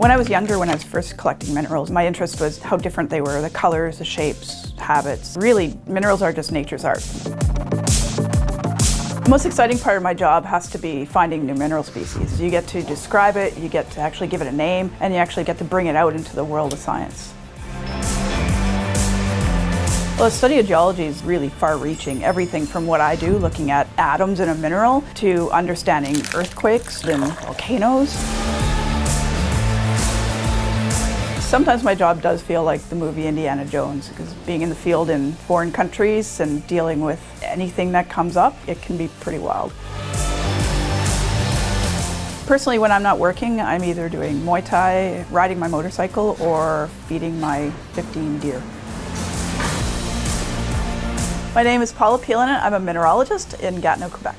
When I was younger, when I was first collecting minerals, my interest was how different they were, the colors, the shapes, habits. Really, minerals are just nature's art. The most exciting part of my job has to be finding new mineral species. You get to describe it, you get to actually give it a name, and you actually get to bring it out into the world of science. Well, the study of geology is really far-reaching. Everything from what I do, looking at atoms in a mineral, to understanding earthquakes and volcanoes. Sometimes my job does feel like the movie Indiana Jones because being in the field in foreign countries and dealing with anything that comes up, it can be pretty wild. Personally, when I'm not working, I'm either doing Muay Thai, riding my motorcycle, or feeding my 15 deer. My name is Paula Piilonen. I'm a mineralogist in Gatineau, Quebec.